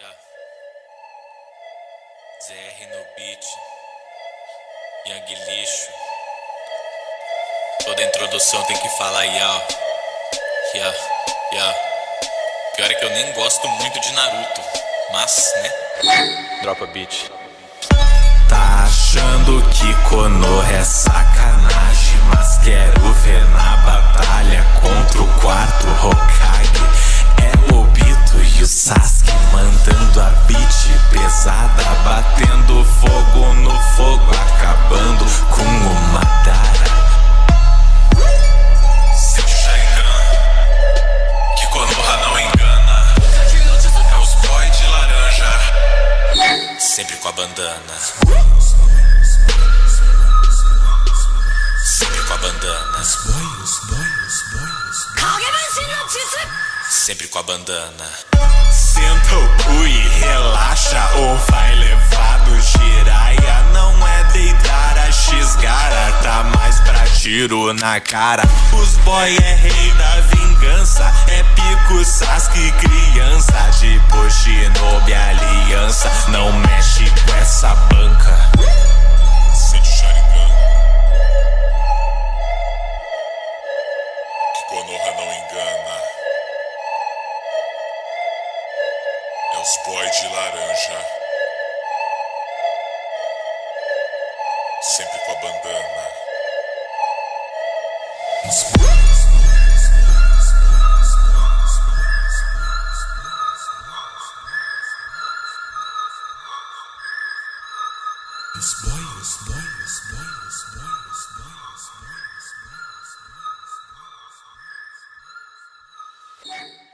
Yeah. ZR no beat. Yang lixo. Toda introdução tem que falar ya. Yeah, yeah. Pior é que eu nem gosto muito de Naruto. Mas, né? Dropa beat. Tá achando que sempre com a bandana. Sempre com a bandana. Sempre com a bandana. Senta o cu e relaxa ou vai levar do giraia Não é deitar a xgara, tá mais pra tiro na cara Os boy é rei da vingança, é pico Sasuke criança porra não engana. É os boy de laranja. Sempre com a bandana. Os... Os boy, os boy, os boy, os boy, os boy. Yeah.